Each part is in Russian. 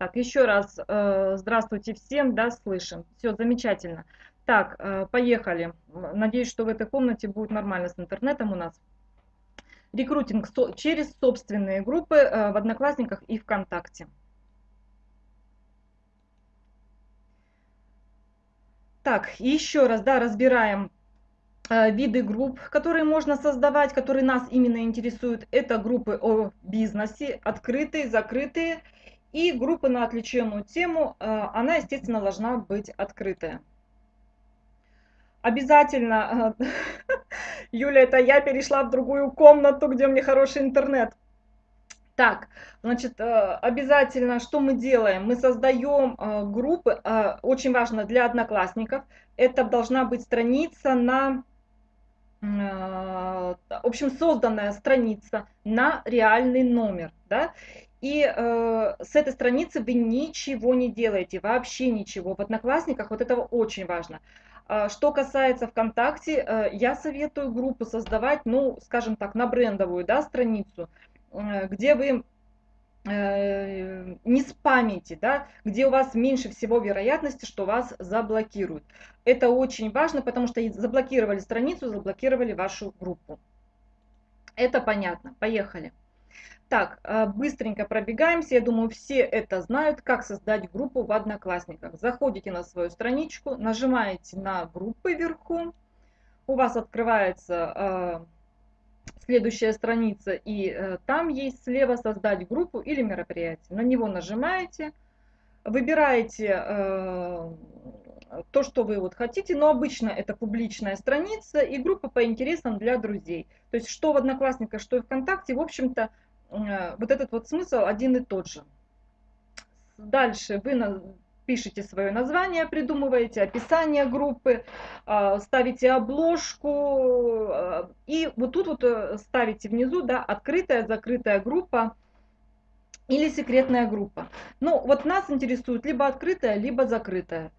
Так, еще раз э, здравствуйте всем, да, слышим. Все, замечательно. Так, э, поехали. Надеюсь, что в этой комнате будет нормально с интернетом у нас. Рекрутинг со через собственные группы э, в Одноклассниках и ВКонтакте. Так, еще раз, да, разбираем э, виды групп, которые можно создавать, которые нас именно интересуют. Это группы о бизнесе, открытые, закрытые. И группы на отвлеченную тему, э, она, естественно, должна быть открытая. Обязательно, э, Юля, это я перешла в другую комнату, где у меня хороший интернет. Так, значит, э, обязательно, что мы делаем? Мы создаем группы, очень важно для одноклассников, это должна быть страница на, в общем, созданная страница на реальный номер, да, и э, с этой страницы вы ничего не делаете, вообще ничего. В Одноклассниках вот этого очень важно. Что касается ВКонтакте, я советую группу создавать, ну, скажем так, на брендовую да, страницу, Э, где вы э, не спамите, да, где у вас меньше всего вероятности, что вас заблокируют. Это очень важно, потому что заблокировали страницу, заблокировали вашу группу. Это понятно. Поехали. Так, э, быстренько пробегаемся. Я думаю, все это знают, как создать группу в Одноклассниках. Заходите на свою страничку, нажимаете на группы вверху. У вас открывается следующая страница, и э, там есть слева создать группу или мероприятие. На него нажимаете, выбираете э, то, что вы вот хотите, но обычно это публичная страница и группа по интересам для друзей. То есть что в Одноклассниках, что в ВКонтакте, в общем-то, э, вот этот вот смысл один и тот же. Дальше вы пишите свое название, придумываете описание группы, а, ставите обложку а, и вот тут вот э, ставите внизу да, открытая, закрытая группа или секретная группа. Ну вот нас интересует либо открытая, либо закрытая.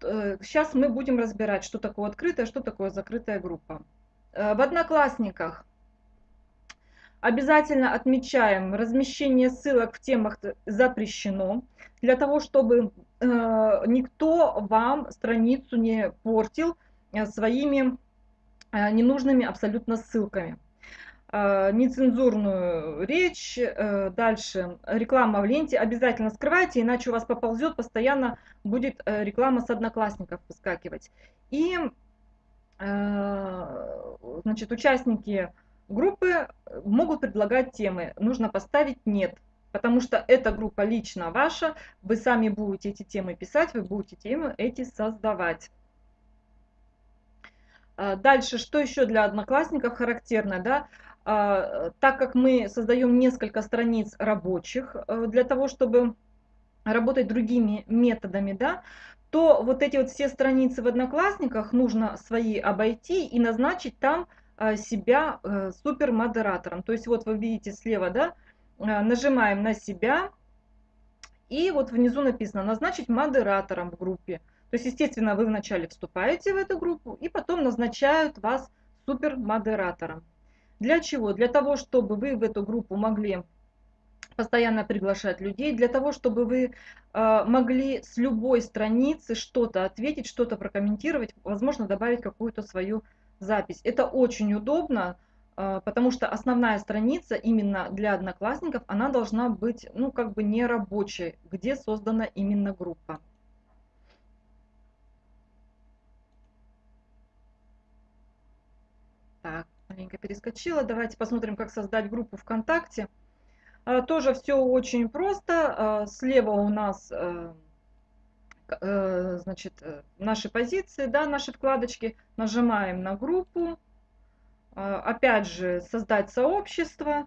Сейчас э, мы будем разбирать, что такое открытая, что такое закрытая группа. Э, в Одноклассниках Обязательно отмечаем, размещение ссылок в темах запрещено, для того, чтобы э, никто вам страницу не портил э, своими э, ненужными абсолютно ссылками. Э, нецензурную речь, э, дальше реклама в ленте обязательно скрывайте, иначе у вас поползет, постоянно будет э, реклама с одноклассников выскакивать. И э, значит, участники Группы э, могут предлагать темы, нужно поставить «нет», потому что эта группа лично ваша, вы сами будете эти темы писать, вы будете темы эти создавать. А, дальше, что еще для одноклассников характерно, да? А, так как мы создаем несколько страниц рабочих э, для того, чтобы работать другими методами, да, то вот эти вот все страницы в Одноклассниках нужно свои обойти и назначить там себя э, супермодератором. То есть вот вы видите слева, да, а, нажимаем на себя, и вот внизу написано «назначить модератором в группе». То есть, естественно, вы вначале вступаете в эту группу, и потом назначают вас супермодератором. Для чего? Для того, чтобы вы в эту группу могли постоянно приглашать людей, для того, чтобы вы э, могли с любой страницы что-то ответить, что-то прокомментировать, возможно, добавить какую-то свою запись. Это очень удобно, а, потому что основная страница именно для одноклассников, она должна быть, ну, как бы не рабочей, где создана именно группа. Так, маленько перескочила. Давайте посмотрим, как создать группу ВКонтакте. А, тоже все очень просто. А, слева у нас значит, э, наши позиции, да, наши вкладочки, нажимаем на группу, а, опять же создать сообщество,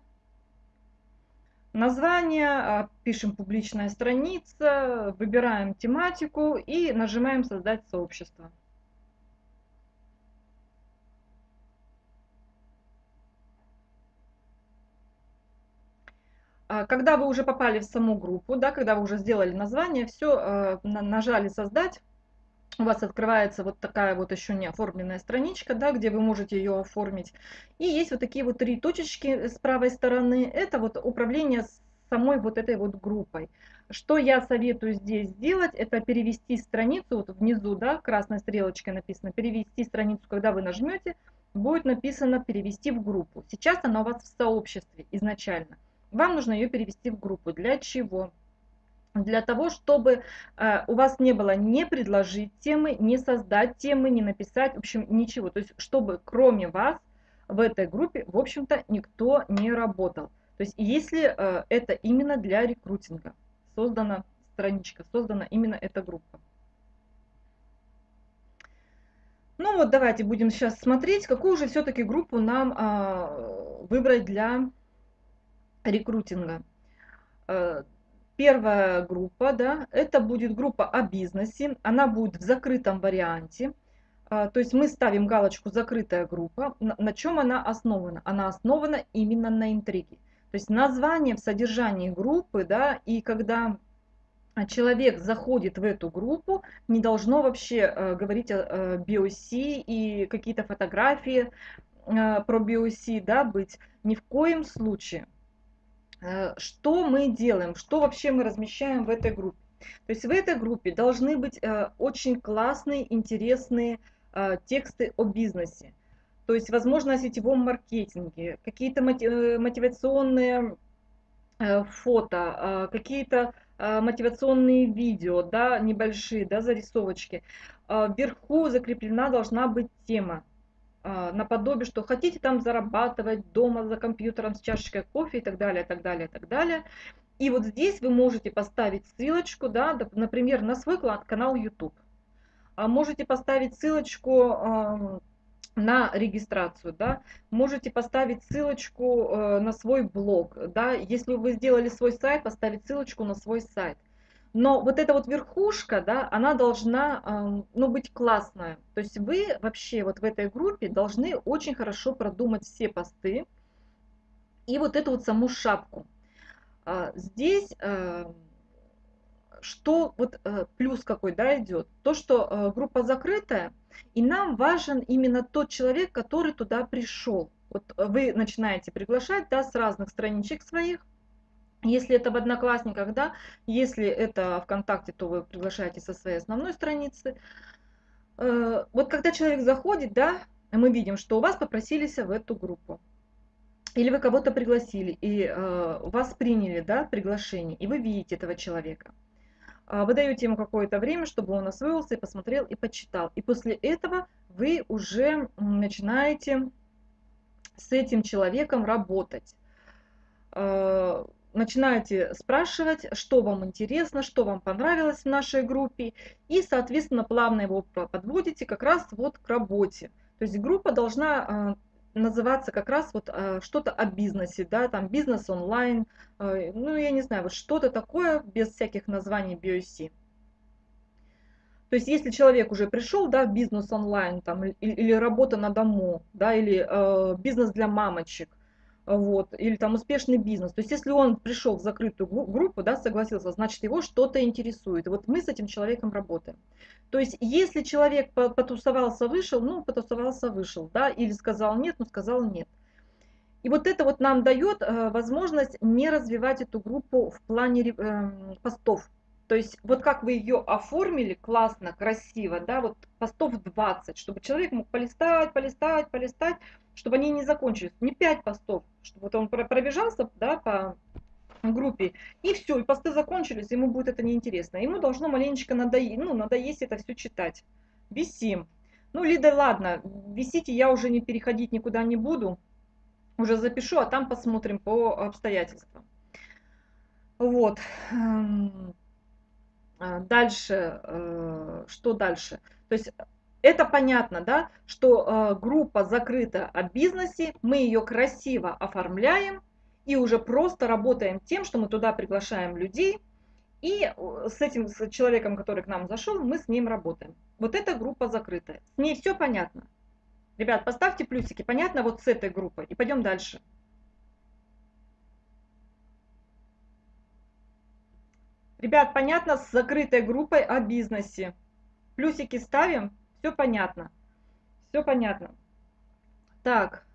название, пишем публичная страница, выбираем тематику и нажимаем создать сообщество. Когда вы уже попали в саму группу, да, когда вы уже сделали название, все, э, нажали «Создать», у вас открывается вот такая вот еще не оформленная страничка, да, где вы можете ее оформить. И есть вот такие вот три точечки с правой стороны. Это вот управление самой вот этой вот группой. Что я советую здесь сделать, это перевести страницу, вот внизу, да, красной стрелочкой написано, перевести страницу, когда вы нажмете, будет написано перевести в группу. Сейчас она у вас в сообществе изначально. Вам нужно ее перевести в группу. Для чего? Для того, чтобы э, у вас не было не предложить темы, не создать темы, не написать, в общем, ничего. То есть, чтобы кроме вас в этой группе, в общем-то, никто не работал. То есть, если э, это именно для рекрутинга создана страничка, создана именно эта группа. Ну вот давайте будем сейчас смотреть, какую же все-таки группу нам а, выбрать для рекрутинга. А, первая группа, да, это будет группа о бизнесе, она будет в закрытом варианте. А, то есть мы ставим галочку «Закрытая группа». На, чем она основана? Она основана именно на интриге. То есть название в содержании группы, да, и когда человек заходит в эту группу, не должно вообще э, говорить о э, BOC и какие-то фотографии э, про BOC да, быть. Ни в коем случае. Э, что мы делаем, что вообще мы размещаем в этой группе? То есть в этой группе должны быть э, очень классные, интересные э, тексты о бизнесе. То есть, возможно, о сетевом маркетинге, какие-то мотивационные фото, какие-то мотивационные видео, да, небольшие, да, зарисовочки. Вверху закреплена должна быть тема, наподобие, что хотите там зарабатывать дома за компьютером с чашечкой кофе и так далее, так далее, так далее. И вот здесь вы можете поставить ссылочку, да, например, на свой канал YouTube. А можете поставить ссылочку на регистрацию, да, можете поставить ссылочку э, на свой блог, да, если вы сделали свой сайт, поставить ссылочку на свой сайт. Но вот эта вот верхушка, да, она должна, э, ну, быть классная. То есть вы вообще вот в этой группе должны очень хорошо продумать все посты и вот эту вот саму шапку. А, здесь э, что вот э, плюс какой, да, идет? То, что э, группа закрытая, и нам важен именно тот человек, который туда пришел. Вот вы начинаете приглашать, да, с разных страничек своих, если это в Одноклассниках, да, если это ВКонтакте, то вы приглашаете со своей основной страницы. Э, вот когда человек заходит, да, мы видим, что у вас попросились в эту группу. Или вы кого-то пригласили, и э, вас приняли, да, приглашение, и вы видите этого человека. А, вы даете ему какое-то время, чтобы он освоился и посмотрел и почитал. И после этого вы уже начинаете с этим человеком работать. А, начинаете спрашивать, что вам интересно, что вам понравилось в нашей группе, и, соответственно, плавно его подводите как раз вот к работе. То есть группа должна а, называться как раз вот э, что-то о бизнесе, да, там бизнес онлайн, э, ну, я не знаю, вот что-то такое без всяких названий BOC. То есть, если человек уже пришел, да, в бизнес онлайн, там, или, или работа на дому, да, или э, бизнес для мамочек, вот, или там успешный бизнес. То есть, если он пришел в закрытую группу, да, согласился, значит, его что-то интересует. Вот мы с этим человеком работаем. То есть, если человек потусовался, вышел, ну, потусовался, вышел, да, или сказал нет, ну, сказал нет. И вот это вот нам дает э, возможность не развивать эту группу в плане э, постов. То есть вот как вы ее оформили классно, красиво, да, вот постов 20, чтобы человек мог полистать, полистать, полистать, чтобы они не закончились. Не 5 постов, чтобы вот он пробежался, да, по группе, и все, и посты закончились, ему будет это неинтересно. Ему должно маленечко надоесть, ну, надоесть это все читать. Висим. Ну, Лида, ладно, висите, я уже не переходить никуда не буду. Уже запишу, а там посмотрим по обстоятельствам. Вот. Эм, а, дальше, э, что дальше? То есть это понятно, да, что э, группа закрыта о бизнесе, мы ее красиво оформляем и уже просто работаем тем, что мы туда приглашаем людей, и с этим с человеком, который к нам зашел, мы с ним работаем. Вот эта группа закрытая. С ней все понятно. Ребят, поставьте плюсики. Понятно вот с этой группой. И пойдем дальше. Ребят, понятно с закрытой группой о бизнесе. Плюсики ставим, все понятно. Все понятно. Так,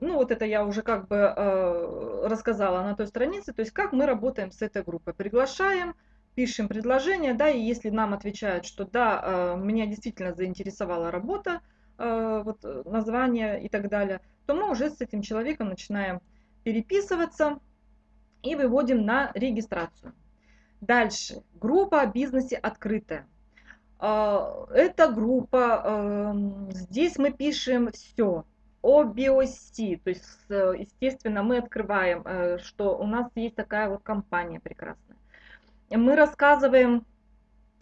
ну вот это я уже как бы э, рассказала на той странице, то есть как мы работаем с этой группой. Приглашаем, пишем предложение, да, и если нам отвечают, что да, э, меня действительно заинтересовала работа, э, вот название и так далее, то мы уже с этим человеком начинаем переписываться и выводим на регистрацию. Дальше. Группа о бизнесе открытая. Эта группа, здесь мы пишем все о биоси. То есть, естественно, мы открываем, э, что у нас есть такая вот компания прекрасная. Мы рассказываем, э,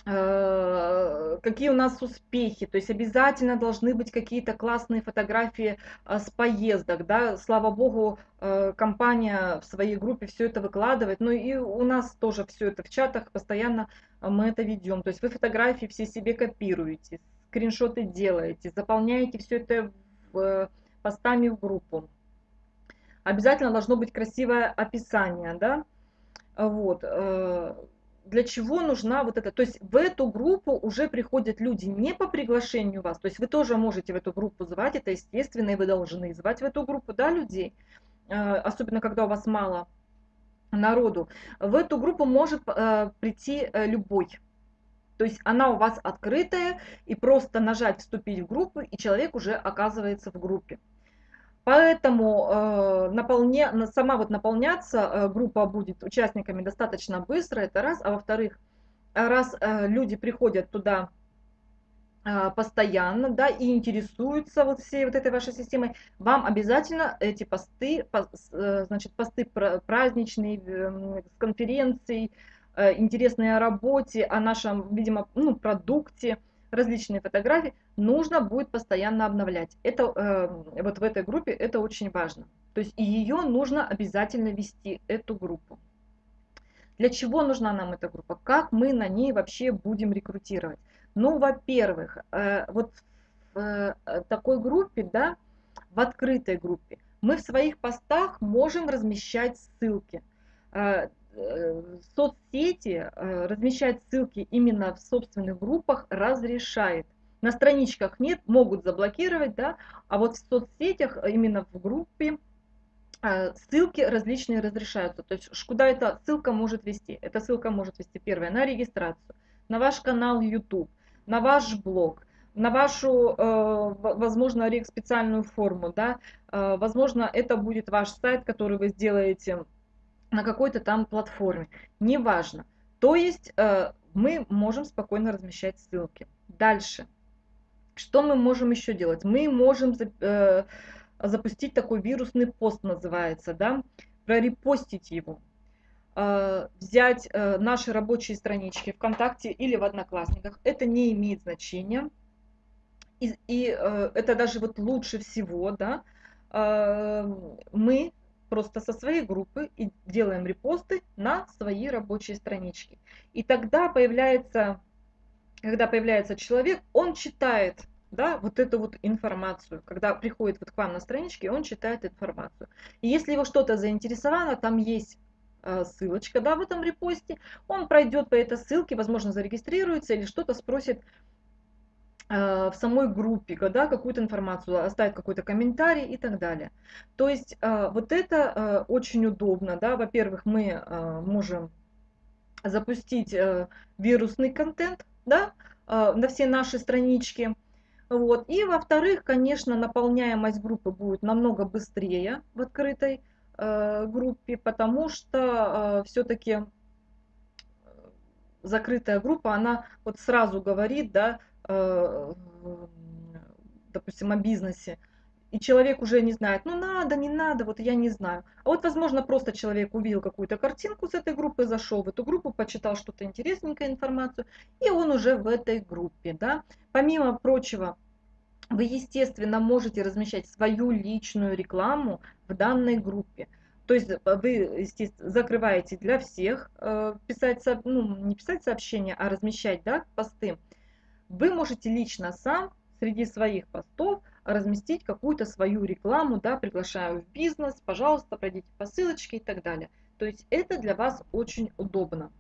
какие у нас успехи. То есть обязательно должны быть какие-то классные фотографии э, с поездок. Да? Слава богу, компания в своей группе все это выкладывает. Ну и у нас тоже все это в чатах постоянно мы это ведем. То есть вы фотографии все себе копируете, скриншоты делаете, заполняете все это в постами в группу. Обязательно должно быть красивое описание, да, вот. Э, для чего нужна вот эта, то есть в эту группу уже приходят люди не по приглашению вас, то есть вы тоже можете в эту группу звать, это естественно, и вы должны звать в эту группу, да, людей, э, особенно когда у вас мало народу. В эту группу может э, прийти любой, то есть она у вас открытая, и просто нажать «Вступить в группу», и человек уже оказывается в группе. Поэтому э, наполня, сама вот наполняться э, группа будет участниками достаточно быстро, это раз. А во-вторых, раз э, люди приходят туда э, постоянно, да, и интересуются вот всей вот этой вашей системой, вам обязательно эти посты, по, э, значит, посты праздничные, э, с конференцией, Э, интересные о работе, о нашем, видимо, ну, продукте, различные фотографии, нужно будет постоянно обновлять. Это э, вот в этой группе это очень важно. То есть ее нужно обязательно вести, эту группу. Для чего нужна нам эта группа? Как мы на ней вообще будем рекрутировать? Ну, во-первых, э, вот в э, такой группе, да, в открытой группе, мы в своих постах можем размещать ссылки. Э, соцсети э, размещать ссылки именно в собственных группах разрешает. На страничках нет, могут заблокировать, да, а вот в соцсетях, э, именно в группе, ссылки различные разрешаются. То есть куда эта ссылка может вести? Эта ссылка может вести первое на регистрацию, на ваш канал YouTube, на ваш блог, на вашу, возможно, специальную форму, да, возможно, это будет ваш сайт, который вы сделаете на какой-то там платформе, неважно. То есть э, мы можем спокойно размещать ссылки. Дальше. Что мы можем еще делать? Мы можем э, запустить такой вирусный пост, называется, да, прорепостить его, э, взять наши рабочие странички ВКонтакте или в Одноклассниках. Это не имеет значения. И, и это даже вот лучше всего, да, мы просто со своей группы и делаем репосты на свои рабочие странички. И тогда появляется, когда появляется человек, он читает да, вот эту вот информацию. Когда приходит вот к вам на страничке, он читает информацию. И если его что-то заинтересовало, там есть э, ссылочка да, в этом репосте, он пройдет по этой ссылке, возможно, зарегистрируется или что-то спросит в самой группе, да, какую-то информацию, оставить какой-то комментарий и так далее. То есть э, вот это э, очень удобно. Да? Во-первых, мы можем запустить вирусный контент да, на все наши странички. Вот. И во-вторых, конечно, наполняемость группы будет намного быстрее в открытой группе, потому что все-таки закрытая группа, она вот сразу говорит, да, Э, допустим, о бизнесе, и человек уже не знает, ну надо, не надо, вот я не знаю. А вот, возможно, просто человек увидел какую-то картинку с этой группы, зашел в эту группу, почитал что-то интересненькое, информацию, и он уже в этой группе, да. Помимо прочего, вы, естественно, можете размещать свою личную рекламу в данной группе. То есть вы, естественно, закрываете для всех, э, писать, ну, не писать сообщения, а размещать, да, посты вы можете лично сам среди своих постов разместить какую-то свою рекламу, да, приглашаю в бизнес, пожалуйста, пройдите по ссылочке и так далее. То есть это для вас очень удобно.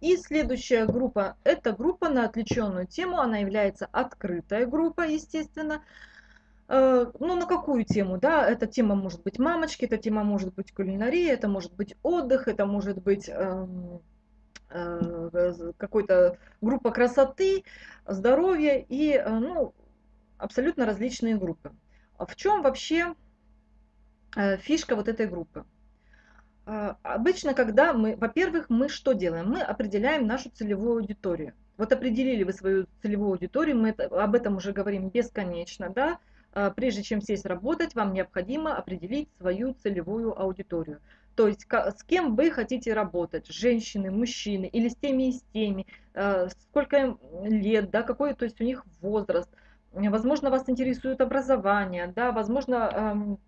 И следующая группа, это группа на отвлеченную тему, она является открытая группа, естественно. Э, ну, на какую тему, да, эта тема может быть мамочки, эта тема может быть кулинария, это может быть отдых, это может быть эм, какой-то группа красоты, здоровья и, э, ну, абсолютно различные группы. В чем вообще фишка вот этой группы? Обычно, когда мы, во-первых, мы что делаем? Мы определяем нашу целевую аудиторию. Вот определили вы свою целевую аудиторию, мы об этом уже говорим бесконечно, да, а, прежде чем сесть работать, вам необходимо определить свою целевую аудиторию. То есть с кем вы хотите работать, женщины, мужчины, или с теми и с теми, а, сколько им лет, да, какой то есть у них возраст. Возможно, вас интересует образование, да, возможно,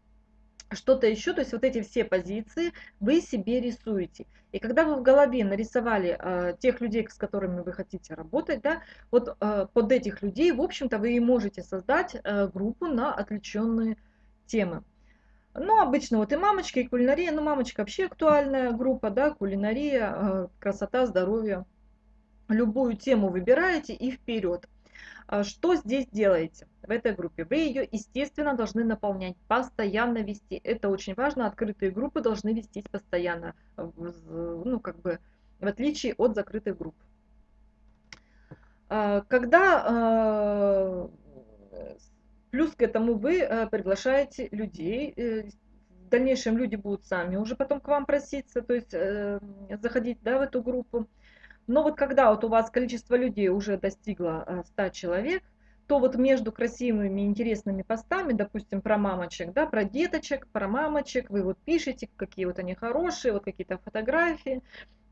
что-то еще, то есть вот эти все позиции вы себе рисуете. И когда вы в голове нарисовали э, тех людей, с которыми вы хотите работать, да, вот э, под этих людей, в общем-то, вы и можете создать э, группу на отвлеченные темы. Ну, обычно вот и мамочки, и кулинария, ну, мамочка вообще актуальная группа, да, кулинария, э, красота, здоровье. Любую тему выбираете и вперед. А что здесь делаете в этой группе? Вы ее, естественно, должны наполнять, постоянно вести. Это очень важно. Открытые группы должны вестись постоянно, ну, как бы, в отличие от закрытых групп. А, когда а, плюс к этому вы приглашаете людей, э, в дальнейшем люди будут сами уже потом к вам проситься, то есть э, заходить да, в эту группу. Но вот когда вот у вас количество людей уже достигло 100 э, человек, то вот между красивыми, интересными постами, допустим, про мамочек, да, про деточек, про мамочек, вы вот пишете, какие вот они хорошие, вот какие-то фотографии,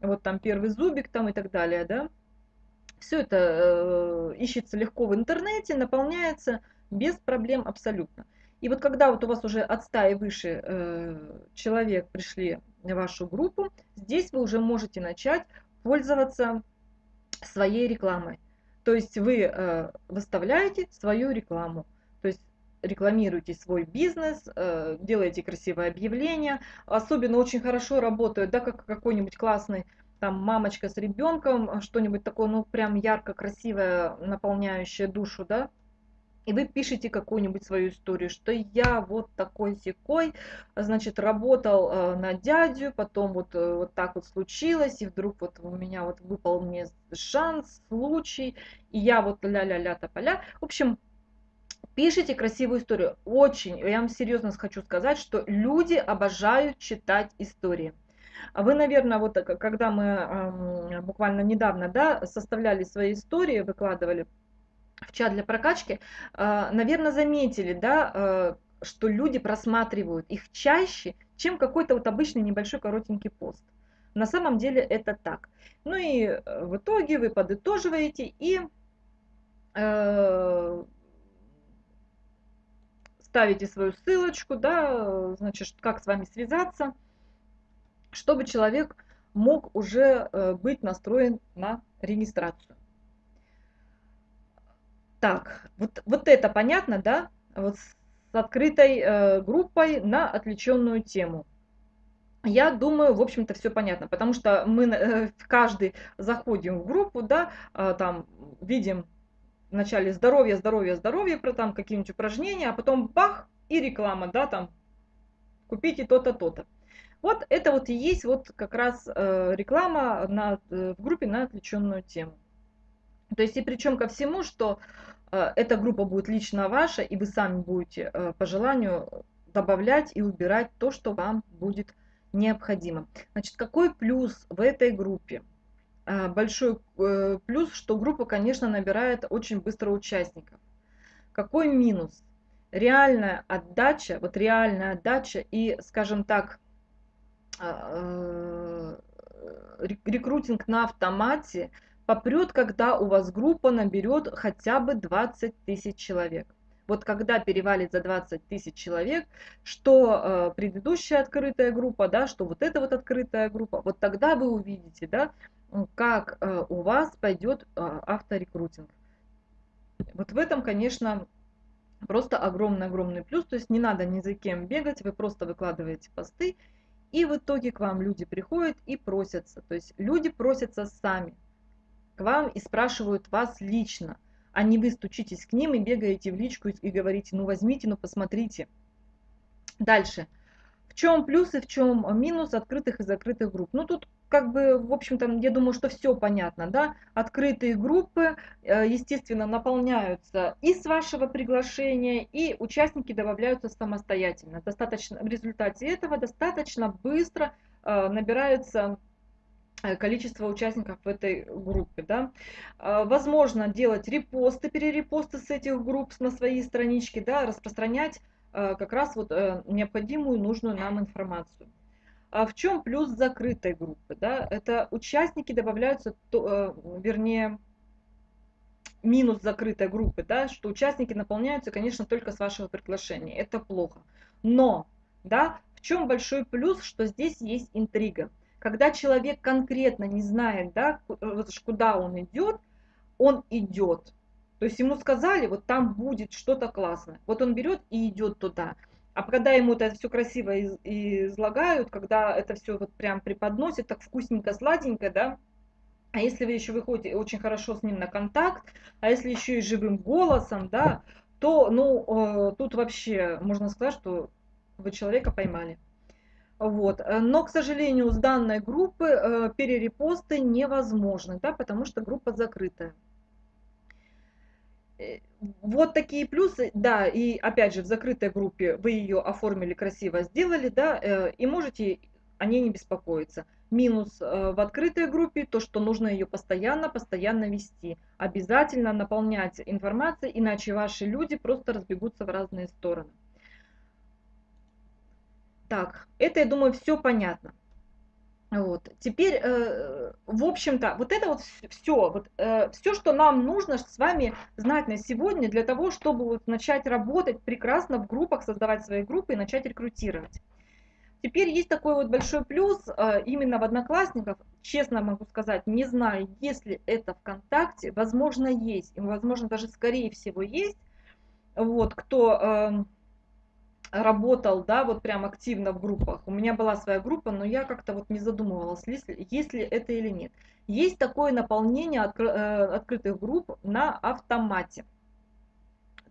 вот там первый зубик там и так далее, да. Все это э, ищется легко в интернете, наполняется без проблем абсолютно. И вот когда вот у вас уже от 100 и выше э, человек пришли в вашу группу, здесь вы уже можете начать пользоваться своей рекламой. То есть вы э, выставляете свою рекламу, то есть рекламируете свой бизнес, э, делаете красивое объявление. Особенно очень хорошо работают, да, как какой-нибудь классный там мамочка с ребенком, что-нибудь такое, ну прям ярко, красивое, наполняющее душу, да, и вы пишете какую-нибудь свою историю, что я вот такой секой, значит, работал э, на дядю, потом вот, э, вот так вот случилось, и вдруг вот у меня вот выпал мне шанс, случай, и я вот ля-ля-ля тополя. В общем, пишите красивую историю. Очень, я вам серьезно хочу сказать, что люди обожают читать истории. Вы, наверное, вот э, когда мы э, буквально недавно да, составляли свои истории, выкладывали, в чат для прокачки, а, наверное, заметили, да, а, что люди просматривают их чаще, чем какой-то вот обычный небольшой коротенький пост. На самом деле это так. Ну и э, в итоге вы подытоживаете и э, ставите свою ссылочку, да, значит, как с вами связаться, чтобы человек мог уже э, быть настроен на регистрацию. Так, вот, вот это понятно, да? Вот с открытой э, группой на отвлеченную тему. Я думаю, в общем-то, все понятно, потому что мы э, каждый заходим в группу, да, э, там видим вначале здоровье, здоровье, здоровье, про там какие-нибудь упражнения, а потом бах, и реклама, да, там, купите то-то, то-то. Вот это вот и есть вот как раз э, реклама на, э, в группе на отвлеченную тему. То есть и причем ко всему, что э, эта группа будет лично ваша, и вы сами будете э, по желанию добавлять и убирать то, что вам будет необходимо. Значит, какой плюс в этой группе? Э, большой плюс, что группа, конечно, набирает очень быстро участников. Какой минус? Реальная отдача, вот реальная отдача и, скажем так, рекрутинг на автомате – попрет, когда у вас группа наберет хотя бы 20 тысяч человек. Вот когда перевалит за 20 тысяч человек, что э, предыдущая открытая группа, да, что вот эта вот открытая группа, вот тогда вы увидите, да, как э, у вас пойдет э, авторекрутинг. Вот в этом, конечно, просто огромный-огромный плюс. То есть не надо ни за кем бегать, вы просто выкладываете посты, и в итоге к вам люди приходят и просятся. То есть люди просятся сами вам и спрашивают вас лично. а не вы стучитесь к ним и бегаете в личку и говорите, ну возьмите, ну посмотрите. Дальше. В чем плюс и в чем минус открытых и закрытых групп? Ну тут как бы, в общем-то, я думаю, что все понятно, да. Открытые группы, э, естественно, наполняются и с вашего приглашения, и участники добавляются самостоятельно. Достаточно, в результате этого достаточно быстро э, набирается э, количество участников в этой группе. Да. Возможно делать репосты, перерепосты с этих групп на свои странички, да, распространять как раз вот необходимую, нужную нам информацию. А в чем плюс закрытой группы? Да? Это участники добавляются, то, э, вернее, минус закрытой группы, да, что участники наполняются, конечно, только с вашего приглашения. Это плохо. Но, да, в чем большой плюс, что здесь есть интрига. Когда человек конкретно не знает, да, куда он идет, он идет. То есть ему сказали, вот там будет что-то классное. Вот он берет и идет туда. А когда ему это все красиво излагают, когда это все вот прям преподносят, так вкусненько, сладенько, да, а если вы еще выходите очень хорошо с ним на контакт, а если еще и живым голосом, да, то, ну, э, тут вообще можно сказать, что вы человека поймали. Вот. Но, к сожалению, с данной группы э, перерепосты невозможны, да, потому что группа закрытая. Э, вот такие плюсы, да, и опять же в закрытой группе вы ее оформили красиво, сделали, да, э, и можете о ней не беспокоиться. Минус э, в открытой группе то, что нужно ее постоянно, постоянно вести. Обязательно наполнять информацией, иначе ваши люди просто разбегутся в разные стороны. Так, это, я думаю, все понятно. Вот. Теперь, э, в общем-то, вот это вот все, вот, э, все, что нам нужно с вами знать на сегодня для того, чтобы вот начать работать прекрасно в группах, создавать свои группы и начать рекрутировать. Теперь есть такой вот большой плюс э, именно в Одноклассниках. Честно могу сказать, не знаю, если это ВКонтакте, возможно есть, и возможно даже скорее всего есть. Вот, кто... Э, работал, да, вот прям активно в группах. У меня была своя группа, но я как-то вот не задумывалась, есть ли, есть ли это или нет. Есть такое наполнение откры, э, открытых групп на автомате.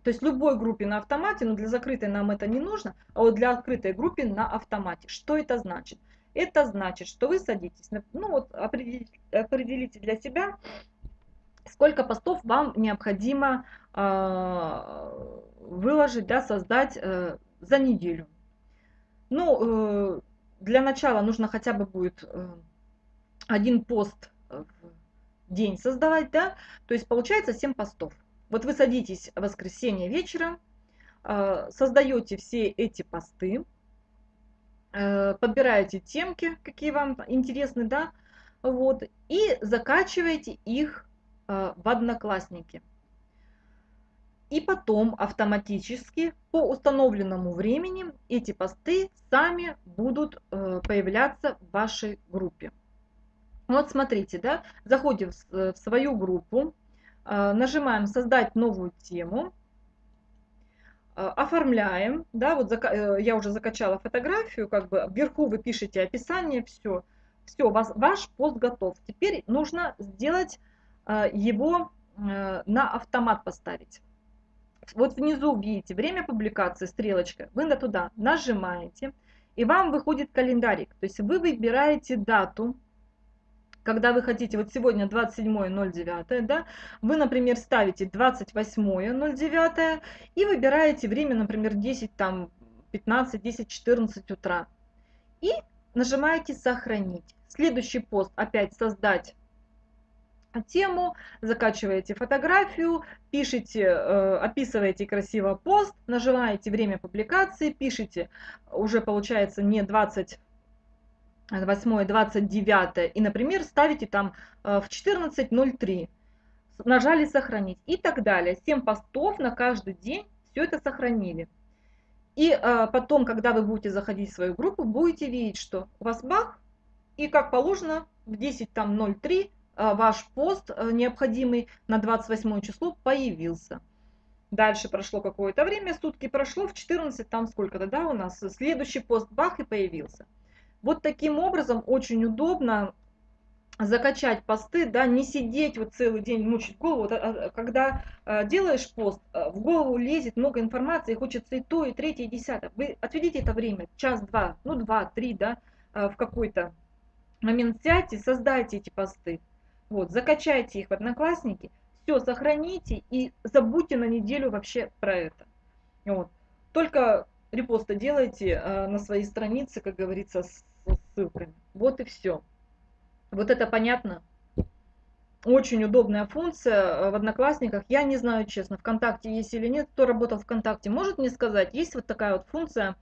То есть любой группе на автомате, но для закрытой нам это не нужно, а вот для открытой группе на автомате. Что это значит? Это значит, что вы садитесь, ну вот определите, определите для себя, сколько постов вам необходимо э, выложить, да, создать э, за неделю. Ну, э, для начала нужно хотя бы будет э, один пост в день создавать, да, то есть получается 7 постов. Вот вы садитесь в воскресенье вечером, э, создаете все эти посты, подбираете темки, какие вам интересны, да, вот, и закачиваете их в Одноклассники и потом автоматически по установленному времени эти посты сами будут э, появляться в вашей группе. Вот смотрите, да, заходим в свою группу, э, нажимаем «Создать новую тему», э, оформляем, да, вот я уже закачала фотографию, как бы вверху вы пишете описание, все, все, ваш пост готов. Теперь нужно сделать его на автомат поставить вот внизу видите время публикации, стрелочка, вы на туда нажимаете, и вам выходит календарик. То есть вы выбираете дату, когда вы хотите, вот сегодня 27.09, да, вы, например, ставите 28.09 и выбираете время, например, 10, там, 15, 10, 14 утра. И нажимаете «Сохранить». Следующий пост опять «Создать тему, закачиваете фотографию, пишите, э, описываете красиво пост, нажимаете время публикации, пишите, уже получается не 28, 29 и, например, ставите там э, в 14.03, нажали сохранить и так далее. 7 постов на каждый день, все это сохранили. И э, потом, когда вы будете заходить в свою группу, будете видеть, что у вас бах, и как положено в 10.03 Э, ваш пост э, необходимый на 28 число появился. Дальше прошло какое-то время, сутки прошло, в 14 там сколько-то, да, у нас следующий пост бах и появился. Вот таким образом очень удобно закачать посты, да, не сидеть вот целый день, мучить голову. А, а, когда а, делаешь пост, в голову лезет много информации, хочется и то, и третье, и десятое. Вы отведите это время, час-два, ну два, три, да, в какой-то момент сядьте, создайте эти посты. Вот, закачайте их в Одноклассники, все, сохраните и забудьте на неделю вообще про это. Вот. Только репосты делайте э, на своей странице, как говорится, с, ссылками. Вот и все. Вот это понятно? Очень удобная функция э, в Одноклассниках. Я не знаю, честно, ВКонтакте есть или нет. Кто работал в ВКонтакте, может мне сказать? Есть вот такая вот функция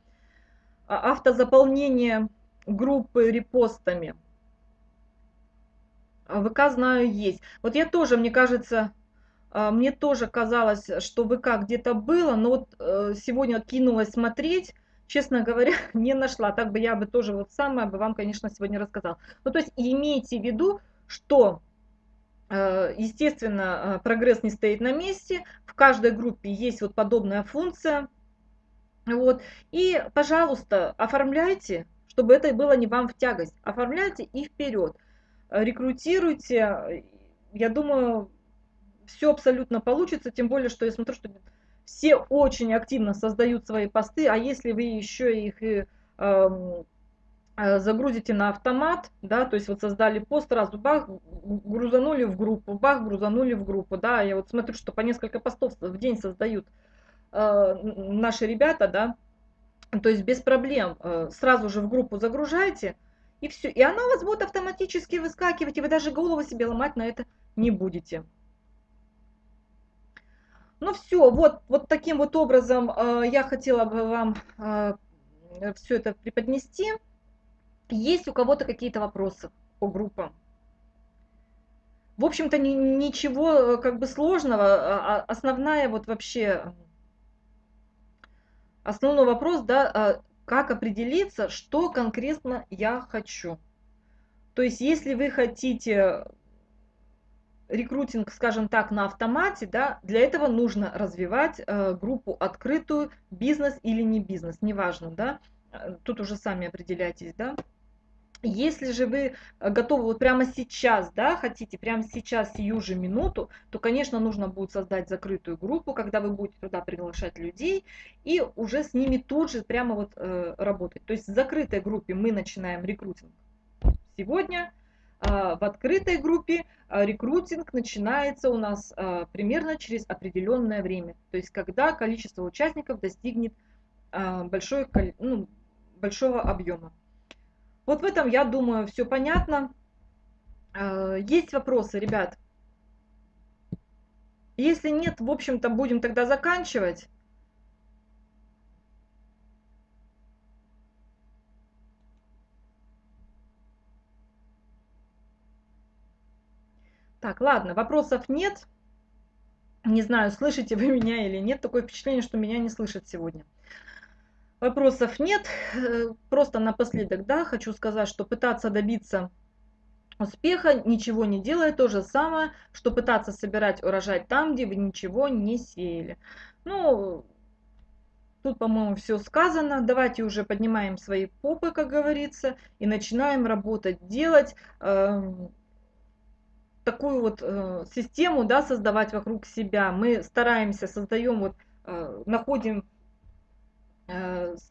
а, автозаполнения группы репостами. А ВК знаю есть. Вот я тоже, мне кажется, а, мне тоже казалось, что ВК где-то было, но вот э, сегодня кинулась смотреть, честно говоря, не нашла. Так бы я бы тоже вот самое бы вам, конечно, сегодня рассказала. Ну, то есть имейте в виду, что, э, естественно, э, прогресс не стоит на месте. В каждой группе есть вот подобная функция. Вот. И, пожалуйста, оформляйте, чтобы это было не вам в тягость. Оформляйте и вперед. Рекрутируйте. Я думаю, все абсолютно получится, тем более, что я смотрю, что все очень активно создают свои посты, а если вы еще их и эм, э, загрузите на автомат, да, то есть вот создали пост, сразу бах, грузанули в группу, бах, грузанули в группу, да, я вот смотрю, что по несколько постов в день создают э, наши ребята, да, то есть без проблем, э, сразу же в группу загружайте, и все, и она у вас будет автоматически выскакивать, и вы даже голову себе ломать на это не будете. Ну все, вот, вот таким вот образом э, я хотела бы вам э, все это преподнести. Есть у кого-то какие-то вопросы по группам? В общем-то, ни, ничего э, как бы сложного. А, а основная вот вообще, основной вопрос, да, а, как определиться, что конкретно я хочу. То есть, если вы хотите рекрутинг, скажем так, на автомате, да, для этого нужно развивать э, группу открытую, бизнес или не бизнес, неважно, да, э, тут уже сами определяйтесь, да. Если же вы готовы вот прямо сейчас, да, хотите прямо сейчас, сию же минуту, то, конечно, нужно будет создать закрытую группу, когда вы будете туда приглашать людей и уже с ними тут же прямо вот э, работать. То есть в закрытой группе мы начинаем рекрутинг сегодня, а, в открытой группе а, рекрутинг начинается у нас а, примерно через определенное время. То есть когда количество участников достигнет большой, ну, большого объема. Вот в этом, я думаю, все понятно. Есть вопросы, ребят? Если нет, в общем-то, будем тогда заканчивать. Так, ладно, вопросов нет. Не знаю, слышите вы меня или нет. Такое впечатление, что меня не слышат сегодня. Вопросов нет. Э, просто напоследок, да, хочу сказать, что пытаться добиться успеха, ничего не делая, то же самое, что пытаться собирать урожай там, где вы ничего не сеяли. Ну, тут, по-моему, все сказано. Давайте уже поднимаем свои попы, как говорится, и начинаем работать, делать. Эм, такую вот э, систему да, создавать вокруг себя. Мы стараемся, создаем, вот, э, находим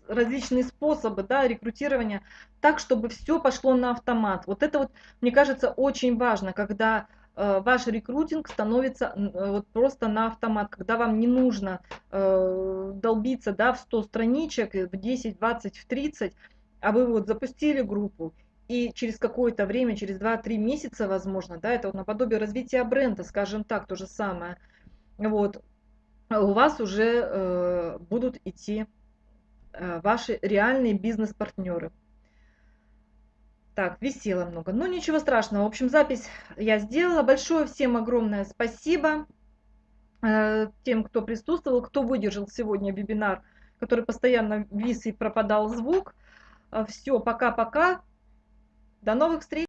различные способы да, рекрутирования так, чтобы все пошло на автомат. Вот это вот, мне кажется, очень важно, когда э, ваш рекрутинг становится э, вот просто на автомат, когда вам не нужно э, долбиться да, в 100 страничек, в 10, 20, в 30, а вы вот запустили группу и через какое-то время, через 2-3 месяца, возможно, да, это вот наподобие развития бренда, скажем так, то же самое, вот, у вас уже э, будут идти э, ваши реальные бизнес-партнеры. Так, висело много. Ну, ничего страшного. В общем, запись я сделала. Большое всем огромное спасибо э, тем, кто присутствовал, кто выдержал сегодня вебинар, который постоянно вис и пропадал звук. Э, Все, пока-пока. До новых встреч!